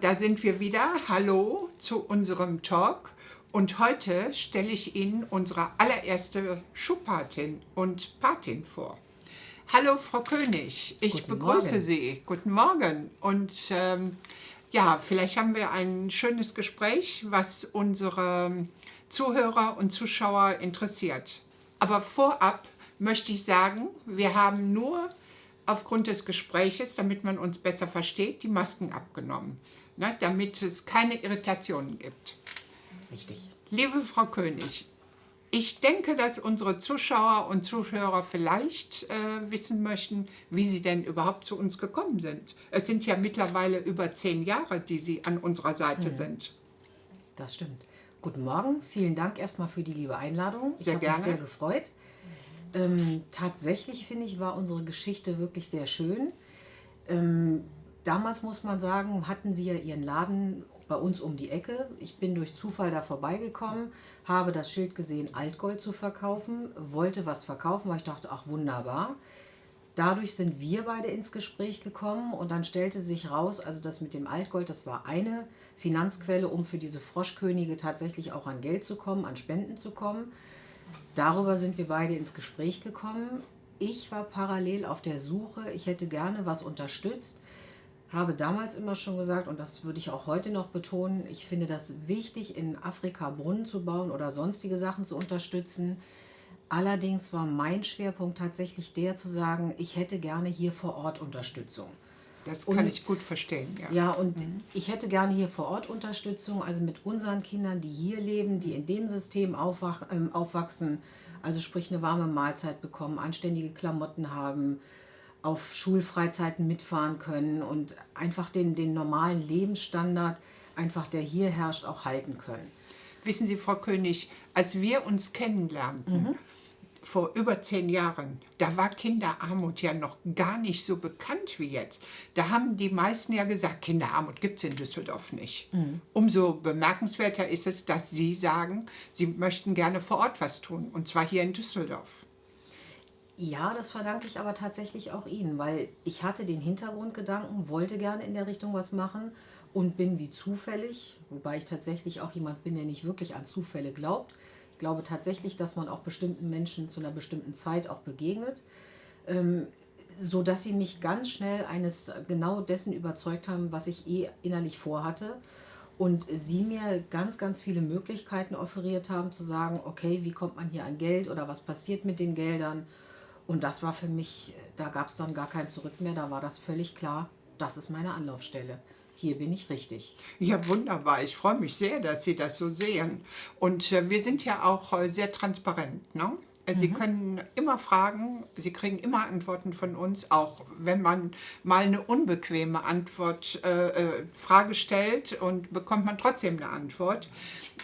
da sind wir wieder. Hallo zu unserem Talk. Und heute stelle ich Ihnen unsere allererste Schuhpatin und Patin vor. Hallo Frau König, ich Guten begrüße Morgen. Sie. Guten Morgen. Und ähm, ja, vielleicht haben wir ein schönes Gespräch, was unsere Zuhörer und Zuschauer interessiert. Aber vorab möchte ich sagen, wir haben nur aufgrund des Gespräches, damit man uns besser versteht, die Masken abgenommen, ne, damit es keine Irritationen gibt. Richtig. Liebe Frau König, ich denke, dass unsere Zuschauer und Zuhörer vielleicht äh, wissen möchten, wie Sie denn überhaupt zu uns gekommen sind. Es sind ja mittlerweile über zehn Jahre, die Sie an unserer Seite mhm. sind. Das stimmt. Guten Morgen, vielen Dank erstmal für die liebe Einladung. Sehr ich habe mich sehr gefreut. Ähm, tatsächlich finde ich, war unsere Geschichte wirklich sehr schön. Ähm, damals muss man sagen, hatten sie ja ihren Laden bei uns um die Ecke. Ich bin durch Zufall da vorbeigekommen, habe das Schild gesehen, Altgold zu verkaufen, wollte was verkaufen, weil ich dachte, ach wunderbar. Dadurch sind wir beide ins Gespräch gekommen und dann stellte sich raus, also das mit dem Altgold, das war eine Finanzquelle, um für diese Froschkönige tatsächlich auch an Geld zu kommen, an Spenden zu kommen. Darüber sind wir beide ins Gespräch gekommen. Ich war parallel auf der Suche, ich hätte gerne was unterstützt, habe damals immer schon gesagt, und das würde ich auch heute noch betonen, ich finde das wichtig, in Afrika Brunnen zu bauen oder sonstige Sachen zu unterstützen. Allerdings war mein Schwerpunkt tatsächlich der zu sagen, ich hätte gerne hier vor Ort Unterstützung. Das kann und, ich gut verstehen, ja. Ja, und mhm. ich hätte gerne hier vor Ort Unterstützung, also mit unseren Kindern, die hier leben, die in dem System aufwach, äh, aufwachsen, also sprich eine warme Mahlzeit bekommen, anständige Klamotten haben, auf Schulfreizeiten mitfahren können und einfach den, den normalen Lebensstandard, einfach der hier herrscht, auch halten können. Wissen Sie, Frau König, als wir uns kennenlernten, mhm vor über zehn Jahren, da war Kinderarmut ja noch gar nicht so bekannt wie jetzt. Da haben die meisten ja gesagt, Kinderarmut gibt es in Düsseldorf nicht. Mhm. Umso bemerkenswerter ist es, dass Sie sagen, Sie möchten gerne vor Ort was tun, und zwar hier in Düsseldorf. Ja, das verdanke ich aber tatsächlich auch Ihnen, weil ich hatte den Hintergrundgedanken, wollte gerne in der Richtung was machen und bin wie zufällig, wobei ich tatsächlich auch jemand bin, der nicht wirklich an Zufälle glaubt, ich glaube tatsächlich, dass man auch bestimmten Menschen zu einer bestimmten Zeit auch begegnet, ähm, so dass sie mich ganz schnell eines genau dessen überzeugt haben, was ich eh innerlich vorhatte und sie mir ganz, ganz viele Möglichkeiten offeriert haben, zu sagen, okay, wie kommt man hier an Geld oder was passiert mit den Geldern. Und das war für mich, da gab es dann gar kein Zurück mehr, da war das völlig klar, das ist meine Anlaufstelle hier bin ich richtig. Ja, wunderbar. Ich freue mich sehr, dass Sie das so sehen. Und äh, wir sind ja auch äh, sehr transparent. Ne? Äh, Sie mhm. können immer fragen, Sie kriegen immer Antworten von uns, auch wenn man mal eine unbequeme Antwort, äh, äh, Frage stellt und bekommt man trotzdem eine Antwort.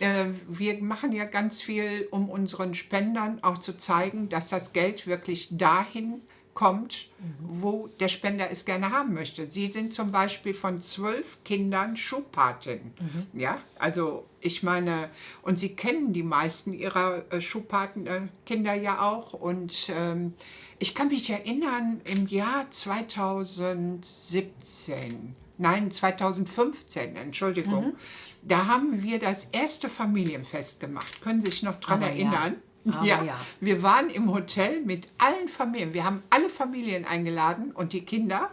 Äh, wir machen ja ganz viel, um unseren Spendern auch zu zeigen, dass das Geld wirklich dahin kommt, wo der Spender es gerne haben möchte. Sie sind zum Beispiel von zwölf Kindern Schuhpatin. Mhm. Ja, also ich meine, und Sie kennen die meisten Ihrer äh, Schuhpatenkinder äh, ja auch. Und ähm, ich kann mich erinnern, im Jahr 2017, nein, 2015, Entschuldigung, mhm. da haben wir das erste Familienfest gemacht. Können Sie sich noch daran erinnern? Ja. Ja, ja, wir waren im Hotel mit allen Familien. Wir haben alle Familien eingeladen und die Kinder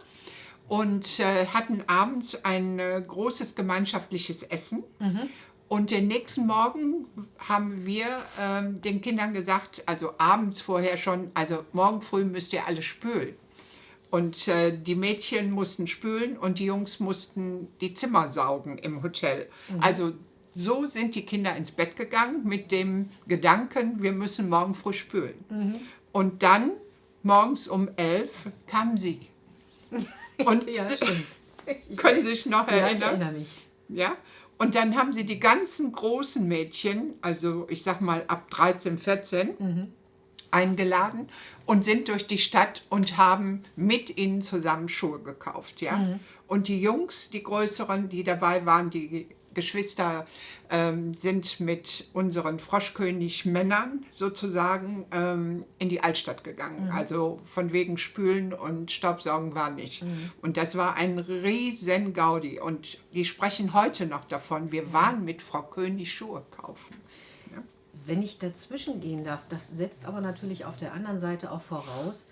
und äh, hatten abends ein äh, großes gemeinschaftliches Essen. Mhm. Und den nächsten Morgen haben wir ähm, den Kindern gesagt, also abends vorher schon, also morgen früh müsst ihr alle spülen. Und äh, die Mädchen mussten spülen und die Jungs mussten die Zimmer saugen im Hotel. Mhm. Also so sind die Kinder ins Bett gegangen mit dem Gedanken, wir müssen morgen früh spülen. Mhm. Und dann, morgens um elf, kamen sie. Und ja, stimmt. können Sie sich noch erinnern? Ja, ich erinnere mich. Ja? Und dann haben sie die ganzen großen Mädchen, also ich sag mal ab 13, 14, mhm. eingeladen und sind durch die Stadt und haben mit ihnen zusammen Schuhe gekauft. Ja? Mhm. Und die Jungs, die größeren, die dabei waren, die Geschwister ähm, sind mit unseren Froschkönig-Männern sozusagen ähm, in die Altstadt gegangen. Mhm. Also von wegen Spülen und Staubsaugen war nicht. Mhm. Und das war ein riesen Gaudi. Und die sprechen heute noch davon, wir waren mit Frau König Schuhe kaufen. Ja? Wenn ich dazwischen gehen darf, das setzt aber natürlich auf der anderen Seite auch voraus,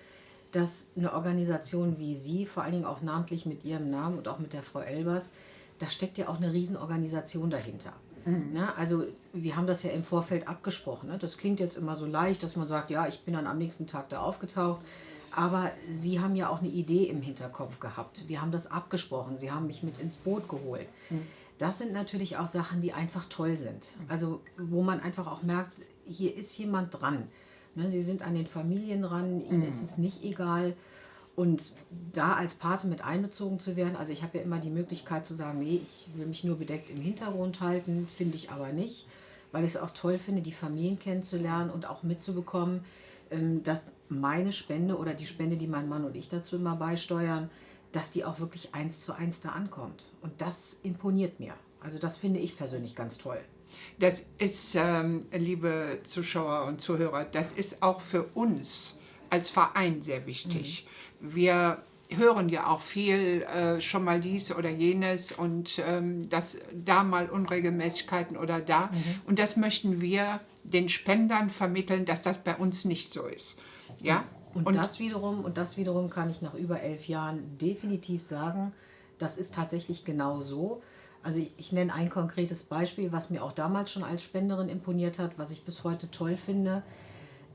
dass eine Organisation wie Sie, vor allen Dingen auch namentlich mit Ihrem Namen und auch mit der Frau Elbers, da steckt ja auch eine Riesenorganisation dahinter. Mhm. Ne? Also wir haben das ja im Vorfeld abgesprochen. Ne? Das klingt jetzt immer so leicht, dass man sagt, ja, ich bin dann am nächsten Tag da aufgetaucht. Aber Sie haben ja auch eine Idee im Hinterkopf gehabt. Wir haben das abgesprochen. Sie haben mich mit ins Boot geholt. Mhm. Das sind natürlich auch Sachen, die einfach toll sind. Mhm. Also wo man einfach auch merkt, hier ist jemand dran. Ne? Sie sind an den Familien dran, ihnen mhm. ist es nicht egal. Und da als Pate mit einbezogen zu werden, also ich habe ja immer die Möglichkeit zu sagen, nee, ich will mich nur bedeckt im Hintergrund halten, finde ich aber nicht, weil ich es auch toll finde, die Familien kennenzulernen und auch mitzubekommen, ähm, dass meine Spende oder die Spende, die mein Mann und ich dazu immer beisteuern, dass die auch wirklich eins zu eins da ankommt. Und das imponiert mir. Also das finde ich persönlich ganz toll. Das ist, ähm, liebe Zuschauer und Zuhörer, das ist auch für uns als Verein sehr wichtig. Mhm. Wir hören ja auch viel äh, schon mal dies oder jenes und ähm, das da mal Unregelmäßigkeiten oder da. Mhm. Und das möchten wir den Spendern vermitteln, dass das bei uns nicht so ist. Ja? Und, und das wiederum, und das wiederum kann ich nach über elf Jahren definitiv sagen, das ist tatsächlich genau so. Also ich, ich nenne ein konkretes Beispiel, was mir auch damals schon als Spenderin imponiert hat, was ich bis heute toll finde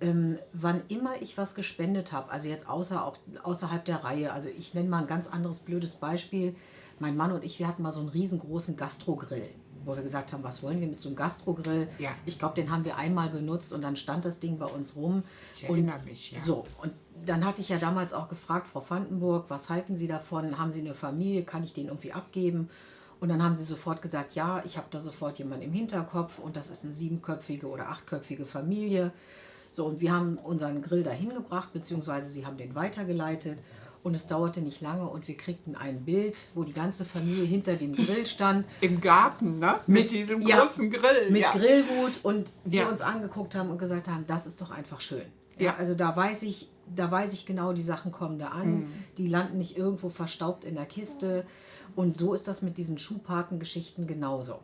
ähm, wann immer ich was gespendet habe, also jetzt außer, auch außerhalb der Reihe, also ich nenne mal ein ganz anderes blödes Beispiel. Mein Mann und ich, wir hatten mal so einen riesengroßen Gastrogrill, wo wir gesagt haben, was wollen wir mit so einem Gastrogrill? Ja. Ich glaube, den haben wir einmal benutzt und dann stand das Ding bei uns rum. Ich erinnere und, mich, ja. So, und dann hatte ich ja damals auch gefragt, Frau Vandenburg, was halten Sie davon? Haben Sie eine Familie? Kann ich den irgendwie abgeben? Und dann haben sie sofort gesagt, ja, ich habe da sofort jemanden im Hinterkopf und das ist eine siebenköpfige oder achtköpfige Familie. So, und wir haben unseren Grill dahin gebracht, beziehungsweise sie haben den weitergeleitet. Und es dauerte nicht lange und wir kriegten ein Bild, wo die ganze Familie hinter dem Grill stand. Im Garten, ne? Mit, mit diesem ja, großen Grill. Mit ja. Grillgut und wir ja. uns angeguckt haben und gesagt haben, das ist doch einfach schön. Ja. Also da weiß ich, da weiß ich genau, die Sachen kommen da an. Mhm. Die landen nicht irgendwo verstaubt in der Kiste. Und so ist das mit diesen Schuhpatengeschichten genauso.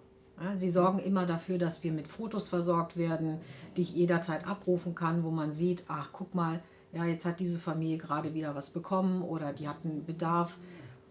Sie sorgen immer dafür, dass wir mit Fotos versorgt werden, die ich jederzeit abrufen kann, wo man sieht, ach guck mal, ja, jetzt hat diese Familie gerade wieder was bekommen oder die hatten Bedarf.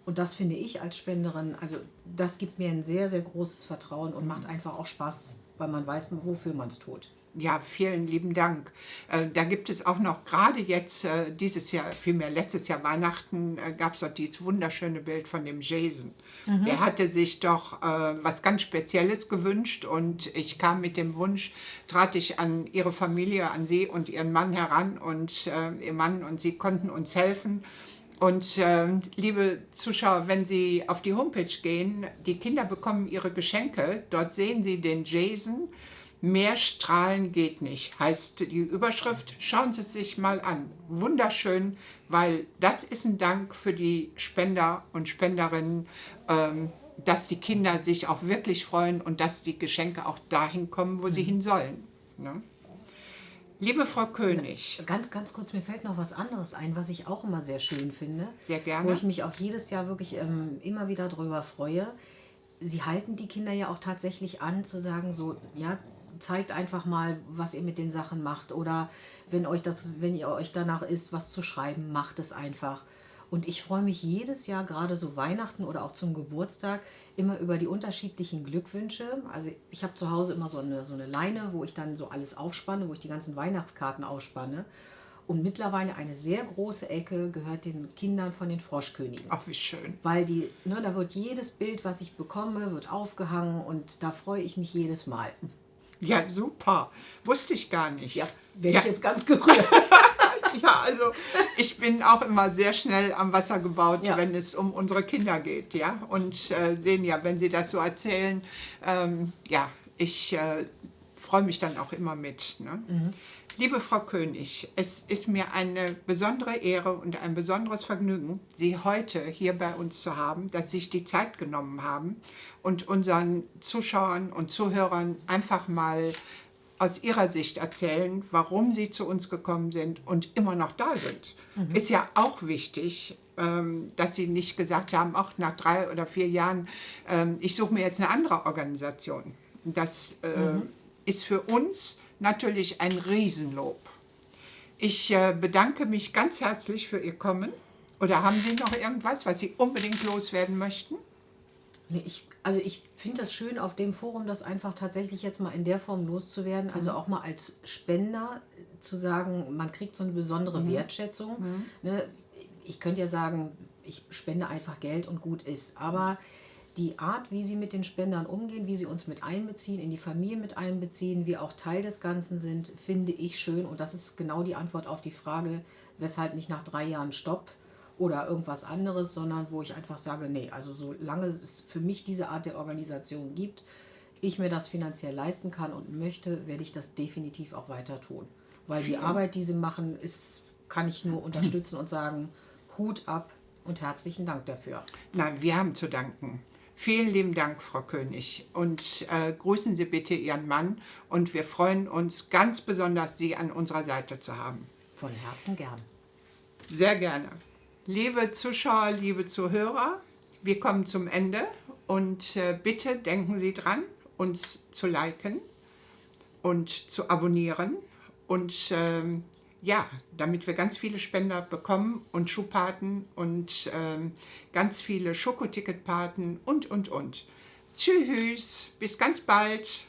Und das finde ich als Spenderin, also das gibt mir ein sehr, sehr großes Vertrauen und macht einfach auch Spaß, weil man weiß, wofür man es tut. Ja, vielen lieben Dank. Äh, da gibt es auch noch, gerade jetzt, äh, dieses Jahr, vielmehr letztes Jahr Weihnachten, äh, gab es doch dieses wunderschöne Bild von dem Jason. Mhm. Der hatte sich doch was ganz Spezielles gewünscht und ich kam mit dem Wunsch, trat ich an ihre Familie, an sie und ihren Mann heran und ihr Mann und sie konnten uns helfen. Und äh, liebe Zuschauer, wenn Sie auf die Homepage gehen, die Kinder bekommen ihre Geschenke. Dort sehen Sie den Jason Mehr strahlen geht nicht, heißt die Überschrift. Schauen Sie es sich mal an. Wunderschön, weil das ist ein Dank für die Spender und Spenderinnen, ähm, dass die Kinder sich auch wirklich freuen und dass die Geschenke auch dahin kommen, wo sie mhm. hin sollen. Ne? Liebe Frau König. Ganz, ganz kurz, mir fällt noch was anderes ein, was ich auch immer sehr schön finde. Sehr gerne. Wo ich mich auch jedes Jahr wirklich ähm, immer wieder drüber freue. Sie halten die Kinder ja auch tatsächlich an, zu sagen, so, ja, zeigt einfach mal, was ihr mit den Sachen macht. Oder wenn euch das, wenn ihr euch danach ist, was zu schreiben, macht es einfach. Und ich freue mich jedes Jahr, gerade so Weihnachten oder auch zum Geburtstag, immer über die unterschiedlichen Glückwünsche. Also ich habe zu Hause immer so eine, so eine Leine, wo ich dann so alles aufspanne, wo ich die ganzen Weihnachtskarten aufspanne. Und mittlerweile eine sehr große Ecke gehört den Kindern von den Froschkönigen. Ach, wie schön. Weil die, ne, da wird jedes Bild, was ich bekomme, wird aufgehangen und da freue ich mich jedes Mal. Ja, super. Wusste ich gar nicht. Ja, werde ja. ich jetzt ganz gerührt. ja, also ich bin auch immer sehr schnell am Wasser gebaut, ja. wenn es um unsere Kinder geht. ja. Und äh, sehen ja, wenn Sie das so erzählen, ähm, ja, ich äh, freue mich dann auch immer mit. Ne? Mhm. Liebe Frau König, es ist mir eine besondere Ehre und ein besonderes Vergnügen, Sie heute hier bei uns zu haben, dass Sie sich die Zeit genommen haben und unseren Zuschauern und Zuhörern einfach mal aus Ihrer Sicht erzählen, warum Sie zu uns gekommen sind und immer noch da sind. Mhm. Ist ja auch wichtig, ähm, dass Sie nicht gesagt haben, auch nach drei oder vier Jahren, ähm, ich suche mir jetzt eine andere Organisation. Das äh, mhm. ist für uns natürlich ein Riesenlob. Ich äh, bedanke mich ganz herzlich für Ihr Kommen. Oder haben Sie noch irgendwas, was Sie unbedingt loswerden möchten? Nee, ich, also ich finde das schön, auf dem Forum das einfach tatsächlich jetzt mal in der Form loszuwerden. Also mhm. auch mal als Spender zu sagen, man kriegt so eine besondere mhm. Wertschätzung. Mhm. Ne? Ich könnte ja sagen, ich spende einfach Geld und gut ist. Aber die Art, wie sie mit den Spendern umgehen, wie sie uns mit einbeziehen, in die Familie mit einbeziehen, wir auch Teil des Ganzen sind, finde ich schön. Und das ist genau die Antwort auf die Frage, weshalb nicht nach drei Jahren Stopp oder irgendwas anderes, sondern wo ich einfach sage, nee, also solange es für mich diese Art der Organisation gibt, ich mir das finanziell leisten kann und möchte, werde ich das definitiv auch weiter tun. Weil die Arbeit, die sie machen, ist, kann ich nur unterstützen und sagen, Hut ab und herzlichen Dank dafür. Nein, wir haben zu danken. Vielen lieben Dank, Frau König. Und äh, grüßen Sie bitte Ihren Mann. Und wir freuen uns ganz besonders, Sie an unserer Seite zu haben. Von Herzen gern. Sehr gerne. Liebe Zuschauer, liebe Zuhörer, wir kommen zum Ende. Und äh, bitte denken Sie dran, uns zu liken und zu abonnieren. Und ähm, ja, damit wir ganz viele Spender bekommen und Schuhpaten und ähm, ganz viele Schokoticketpaten und, und, und. Tschüss, bis ganz bald.